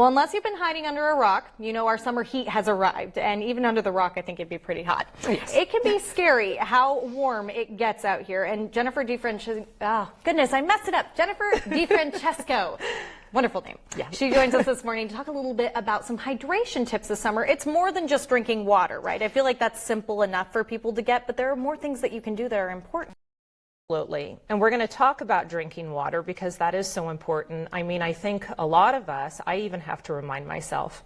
Well, unless you've been hiding under a rock, you know our summer heat has arrived. And even under the rock, I think it'd be pretty hot. Yes. It can be scary how warm it gets out here. And Jennifer DeFrancesco, oh, goodness, I messed it up. Jennifer DeFrancesco. Wonderful name. Yeah. She joins us this morning to talk a little bit about some hydration tips this summer. It's more than just drinking water, right? I feel like that's simple enough for people to get, but there are more things that you can do that are important. Absolutely. And we're going to talk about drinking water because that is so important. I mean, I think a lot of us, I even have to remind myself,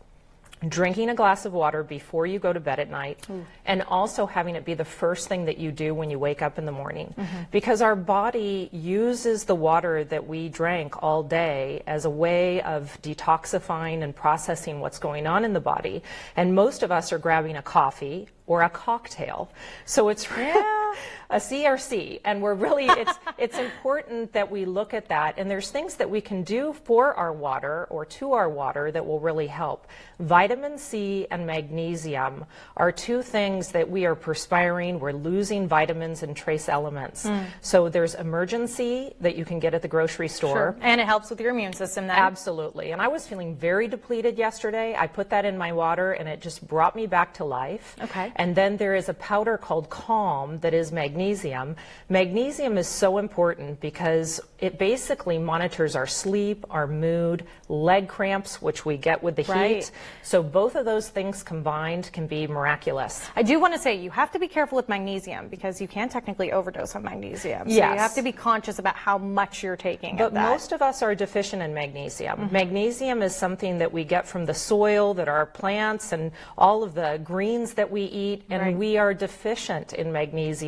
drinking a glass of water before you go to bed at night Mm. and also having it be the first thing that you do when you wake up in the morning Mm-hmm. because our body uses the water that we drank all day as a way of detoxifying and processing what's going on in the body and most of us are grabbing a coffee or a cocktail so it's a CRC and we're really it's it's important that we look at that and there's things that we can do for our water or to our water that will really help vitamin C and magnesium are two things that we are perspiring we're losing vitamins and trace elements hmm. so there's Emergen-C that you can get at the grocery store And it helps with your immune system then. Absolutely. And I was feeling very depleted yesterday. I put that in my water and it just brought me back to life. Okay. And then there is a powder called Calm that is magnesium. Magnesium is so important because it basically monitors our sleep, our mood, leg cramps, which we get with the Right. heat. So both of those things combined can be miraculous. I do want to say you have to be careful with magnesium because you can technically overdose on magnesium. So you have to be conscious about how much you're taking But most of us are deficient in magnesium. Mm-hmm. Magnesium is something that we get from the soil, that our plants and all of the greens that we eat, and Right. we are deficient in magnesium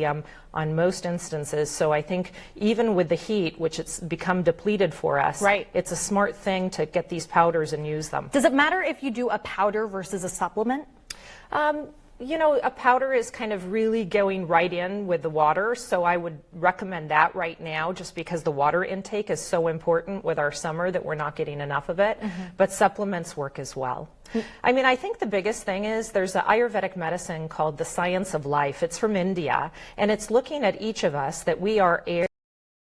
on most instances. So I think even with the heat, which it's become depleted for us, Right. it's a smart thing to get these powders and use them. Does it matter if you do a powder versus a supplement? Um, you know, a powder is kind of really going right in with the water, so I would recommend that right now just because the water intake is so important with our summer that we're not getting enough of it. Mm-hmm. But supplements work as well. I mean, I think the biggest thing is there's an Ayurvedic medicine called the Science of Life. It's from India, and it's looking at each of us that we are air,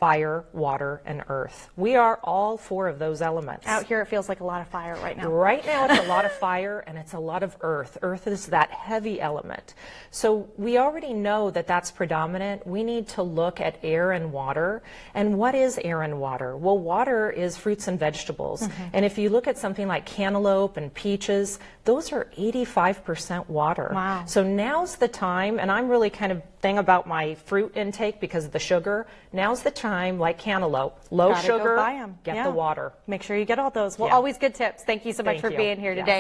fire, water, and earth. We are all four of those elements. Out here, it feels like a lot of fire right now. Right now, it's a lot of fire and it's a lot of earth. Earth is that heavy element. So we already know that that's predominant. We need to look at air and water. And what is air and water? Well, water is fruits and vegetables. Mm-hmm. And if you look at something like cantaloupe and peaches, those are 85% water. Wow. So now's the time, and I'm really kind of thing about my fruit intake because of the sugar. Now's the time, like cantaloupe, low Gotta go sugar, get Yeah. the water. Make sure you get all those. Well, Yeah. always good tips. Thank you so much Thank for you. being here today.